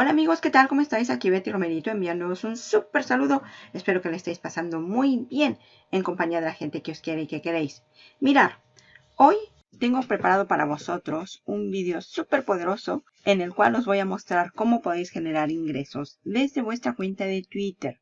Hola amigos, ¿qué tal? ¿Cómo estáis? Aquí Betty Romerito enviándoos un súper saludo. Espero que le estéis pasando muy bien en compañía de la gente que os quiere y que queréis. Mirar, hoy tengo preparado para vosotros un vídeo súper poderoso en el cual os voy a mostrar cómo podéis generar ingresos desde vuestra cuenta de Twitter.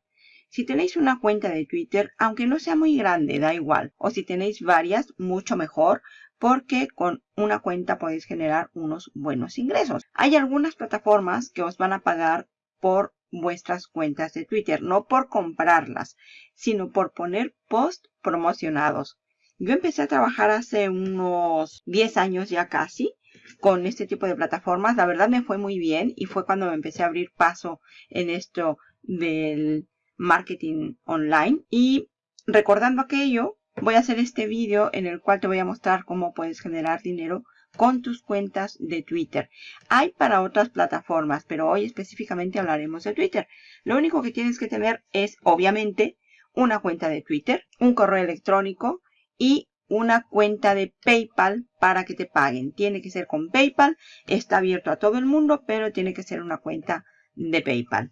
Si tenéis una cuenta de Twitter, aunque no sea muy grande, da igual. O si tenéis varias, mucho mejor, porque con una cuenta podéis generar unos buenos ingresos. Hay algunas plataformas que os van a pagar por vuestras cuentas de Twitter, no por comprarlas, sino por poner post promocionados. Yo empecé a trabajar hace unos 10 años ya casi con este tipo de plataformas. La verdad me fue muy bien y fue cuando me empecé a abrir paso en esto del marketing online. Y recordando aquello, voy a hacer este vídeo en el cual te voy a mostrar cómo puedes generar dinero con tus cuentas de Twitter. Hay para otras plataformas, pero hoy específicamente hablaremos de Twitter. Lo único que tienes que tener es, obviamente, una cuenta de Twitter, un correo electrónico y una cuenta de PayPal para que te paguen. Tiene que ser con PayPal, está abierto a todo el mundo, pero tiene que ser una cuenta de PayPal.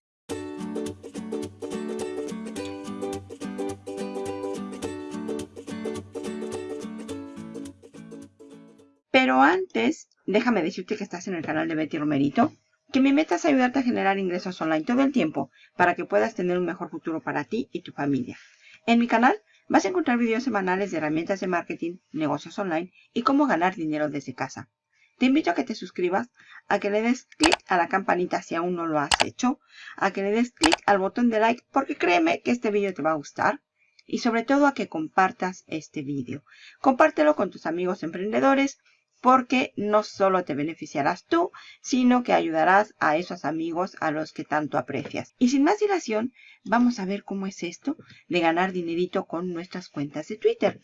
Antes, déjame decirte que estás en el canal de Betty Romerito, que mi meta es ayudarte a generar ingresos online todo el tiempo para que puedas tener un mejor futuro para ti y tu familia. En mi canal vas a encontrar videos semanales de herramientas de marketing, negocios online y cómo ganar dinero desde casa. Te invito a que te suscribas, a que le des clic a la campanita si aún no lo has hecho, a que le des clic al botón de like porque créeme que este vídeo te va a gustar y sobre todo a que compartas este vídeo. Compártelo con tus amigos emprendedores porque no solo te beneficiarás tú, sino que ayudarás a esos amigos a los que tanto aprecias. Y sin más dilación, vamos a ver cómo es esto de ganar dinerito con nuestras cuentas de Twitter.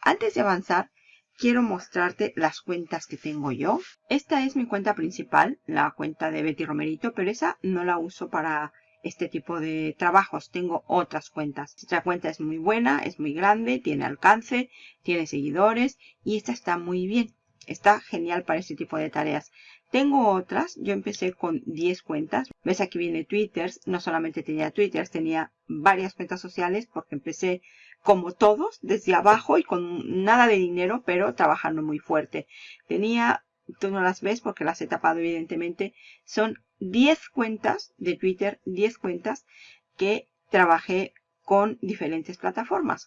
Antes de avanzar, quiero mostrarte las cuentas que tengo yo. Esta es mi cuenta principal, la cuenta de Betty Romerito, pero esa no la uso para este tipo de trabajos. Tengo otras cuentas. Esta cuenta es muy buena, es muy grande, tiene alcance, tiene seguidores y esta está muy bien. Está genial para este tipo de tareas. Tengo otras. Yo empecé con 10 cuentas. Ves aquí viene Twitter. No solamente tenía Twitter, tenía varias cuentas sociales porque empecé como todos, desde abajo y con nada de dinero, pero trabajando muy fuerte. Tenía, tú no las ves porque las he tapado evidentemente, son 10 cuentas de Twitter, 10 cuentas que trabajé con diferentes plataformas.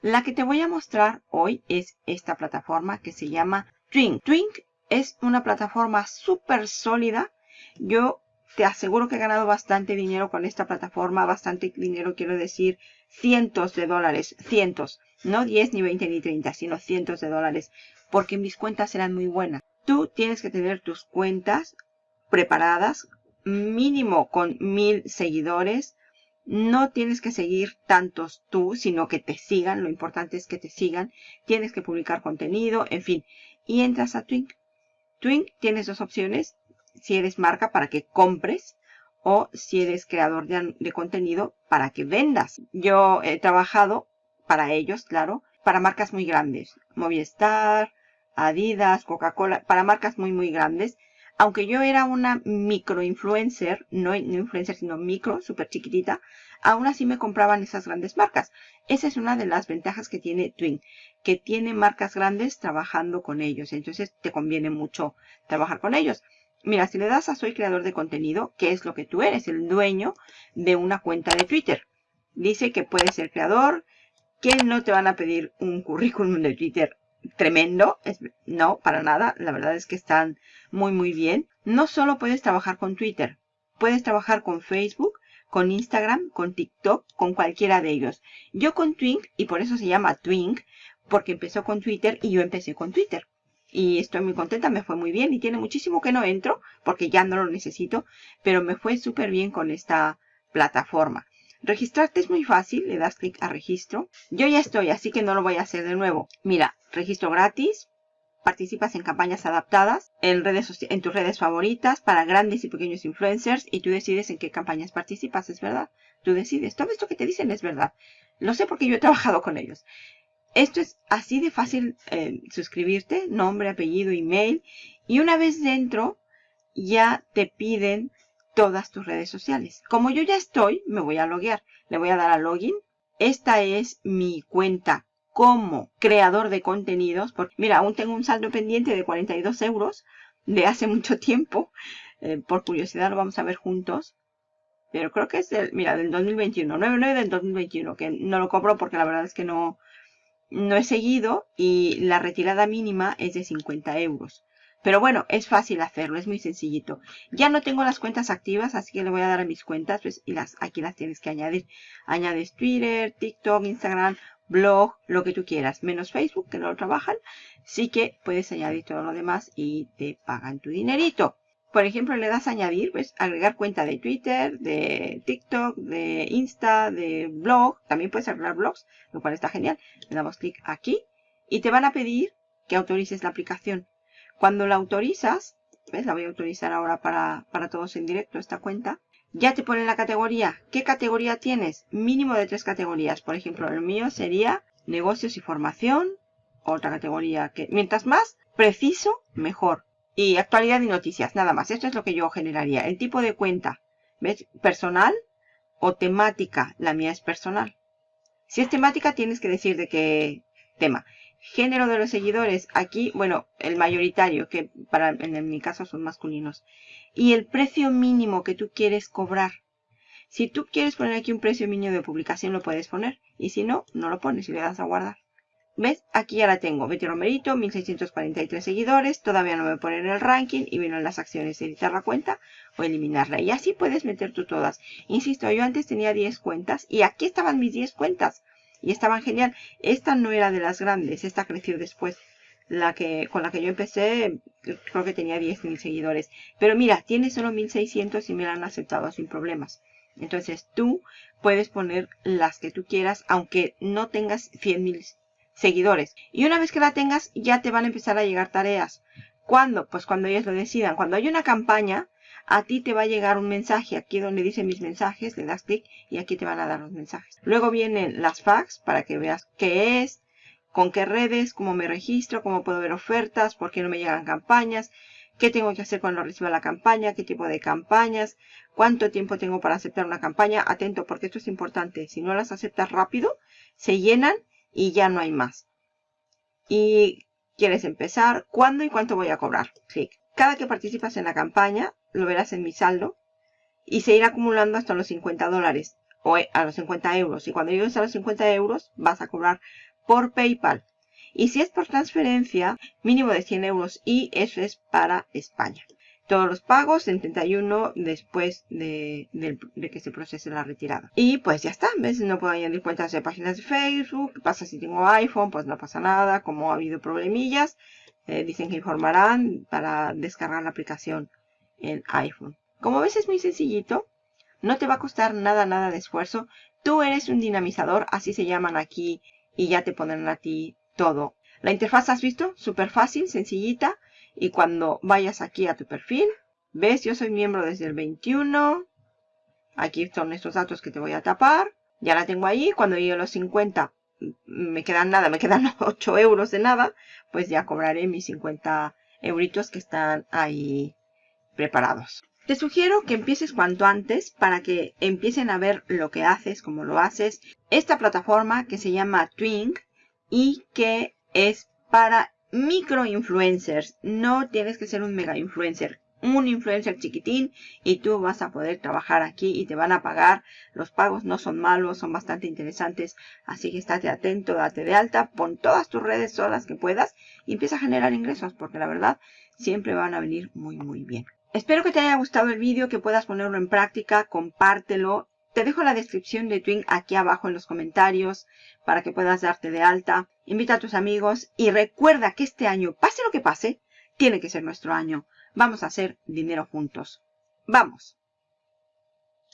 La que te voy a mostrar hoy es esta plataforma que se llama Twink. Twink es una plataforma súper sólida. Yo te aseguro que he ganado bastante dinero con esta plataforma. Bastante dinero quiero decir cientos de dólares. Cientos. No 10, ni 20, ni 30, sino cientos de dólares. Porque mis cuentas eran muy buenas. Tú tienes que tener tus cuentas preparadas. Mínimo con mil seguidores. No tienes que seguir tantos tú, sino que te sigan. Lo importante es que te sigan. Tienes que publicar contenido. En fin y entras a Twink. Twink tienes dos opciones. Si eres marca para que compres o si eres creador de, contenido para que vendas. Yo he trabajado para ellos, claro, para marcas muy grandes. Movistar, Adidas, Coca-Cola, para marcas muy, muy grandes. Aunque yo era una micro influencer, no, influencer, sino micro, súper chiquitita, aún así me compraban esas grandes marcas. Esa es una de las ventajas que tiene Twink, que tiene marcas grandes trabajando con ellos. Entonces te conviene mucho trabajar con ellos. Mira, si le das a soy creador de contenido, ¿qué es lo que tú eres? El dueño de una cuenta de Twitter. Dice que puedes ser creador, que no te van a pedir un currículum de Twitter tremendo. no, para nada. La verdad es que están muy, muy bien. No solo puedes trabajar con Twitter. Puedes trabajar con Facebook, con Instagram, con TikTok, con cualquiera de ellos. Yo con Twink, y por eso se llama Twink, porque empezó con Twitter y yo empecé con Twitter. Y estoy muy contenta, me fue muy bien y tiene muchísimo que no entro porque ya no lo necesito, pero me fue súper bien con esta plataforma. Registrarte es muy fácil, le das clic a registro. Yo ya estoy, así que no lo voy a hacer de nuevo. Mira, registro gratis, participas en campañas adaptadas en, redes, en tus redes favoritas para grandes y pequeños influencers y tú decides en qué campañas participas, es verdad. Tú decides. Todo esto que te dicen es verdad. Lo sé porque yo he trabajado con ellos. Esto es así de fácil eh, suscribirte, nombre, apellido, email. Y una vez dentro, ya te piden todas tus redes sociales. Como yo ya estoy, me voy a loguear. Le voy a dar a login. Esta es mi cuenta como creador de contenidos. Porque, mira, aún tengo un saldo pendiente de 42 euros de hace mucho tiempo. Eh, por curiosidad lo vamos a ver juntos. Pero creo que es del, mira, del 2021. 9 del 2021. Que no lo cobro porque la verdad es que no, no he seguido. Y la retirada mínima es de 50 euros. Pero bueno, es fácil hacerlo, es muy sencillito. Ya no tengo las cuentas activas, así que le voy a dar a mis cuentas pues, y las, aquí las tienes que añadir. Añades Twitter, TikTok, Instagram, blog, lo que tú quieras, menos Facebook, que no lo trabajan. Sí que puedes añadir todo lo demás y te pagan tu dinerito. Por ejemplo, le das a añadir, pues agregar cuenta de Twitter, de TikTok, de Insta, de blog. También puedes agregar blogs, lo cual está genial. Le damos clic aquí y te van a pedir que autorices la aplicación. Cuando la autorizas, ¿ves? La voy a autorizar ahora para, para todos en directo esta cuenta. Ya te pone la categoría. ¿Qué categoría tienes? Mínimo de tres categorías. Por ejemplo, el mío sería negocios y formación. Otra categoría que, mientras más preciso, mejor. Y actualidad y noticias, nada más. Esto es lo que yo generaría. El tipo de cuenta, ¿ves? Personal o temática. La mía es personal. Si es temática, tienes que decir de qué tema. Género de los seguidores, aquí, bueno, el mayoritario, que para en mi caso son masculinos. Y el precio mínimo que tú quieres cobrar. Si tú quieres poner aquí un precio mínimo de publicación, lo puedes poner. Y si no, no lo pones y le das a guardar. ¿Ves? Aquí ya la tengo. Betty Romerito, 1643 seguidores. Todavía no me pone en el ranking. Y vino en las acciones editar la cuenta o eliminarla. Y así puedes meter tú todas. Insisto, yo antes tenía 10 cuentas. Y aquí estaban mis 10 cuentas y estaban genial. Esta no era de las grandes, esta creció después. La que, con la que yo empecé, creo que tenía 10.000 seguidores. Pero mira, tiene solo 1.600 y me la han aceptado sin problemas. Entonces tú puedes poner las que tú quieras, aunque no tengas 100.000 seguidores. Y una vez que la tengas, ya te van a empezar a llegar tareas. ¿Cuándo? Pues cuando ellos lo decidan. Cuando hay una campaña, a ti te va a llegar un mensaje aquí donde dice mis mensajes, le das clic y aquí te van a dar los mensajes. Luego vienen las fax para que veas qué es, con qué redes, cómo me registro, cómo puedo ver ofertas, por qué no me llegan campañas, qué tengo que hacer cuando reciba la campaña, qué tipo de campañas, cuánto tiempo tengo para aceptar una campaña. Atento porque esto es importante. Si no las aceptas rápido, se llenan y ya no hay más. Y quieres empezar, ¿cuándo y cuánto voy a cobrar? Clic. Cada que participas en la campaña, lo verás en mi saldo, y se irá acumulando hasta los 50 dólares, o eh, a los 50 euros. Y cuando llegues a los 50 euros, vas a cobrar por PayPal. Y si es por transferencia, mínimo de 100 euros, y eso es para España. Todos los pagos en 31 después de, de, que se procese la retirada. Y pues ya está, ¿ves? No puedo añadir cuentas de páginas de Facebook. ¿Qué pasa si tengo iPhone? Pues no pasa nada, como ha habido problemillas. Eh, dicen que informarán para descargar la aplicación en iPhone. Como ves es muy sencillito. No te va a costar nada, nada de esfuerzo. Tú eres un dinamizador, así se llaman aquí y ya te pondrán a ti todo. La interfaz has visto, súper fácil, sencillita. Y cuando vayas aquí a tu perfil, ves, yo soy miembro desde el 21. Aquí son estos datos que te voy a tapar. Ya la tengo ahí. Cuando llegue a los 50 me quedan nada, me quedan 8 euros de nada, pues ya cobraré mis 50 euritos que están ahí preparados. Te sugiero que empieces cuanto antes para que empiecen a ver lo que haces, cómo lo haces. Esta plataforma que se llama Twink y que es para micro influencers. No tienes que ser un mega influencer un influencer chiquitín y tú vas a poder trabajar aquí y te van a pagar. Los pagos no son malos, son bastante interesantes. Así que estate atento, date de alta, pon todas tus redes, todas que puedas y empieza a generar ingresos porque la verdad siempre van a venir muy muy bien. Espero que te haya gustado el vídeo, que puedas ponerlo en práctica, compártelo. Te dejo la descripción de Twin aquí abajo en los comentarios para que puedas darte de alta. Invita a tus amigos y recuerda que este año, pase lo que pase, tiene que ser nuestro año. Vamos a hacer dinero juntos. ¡Vamos!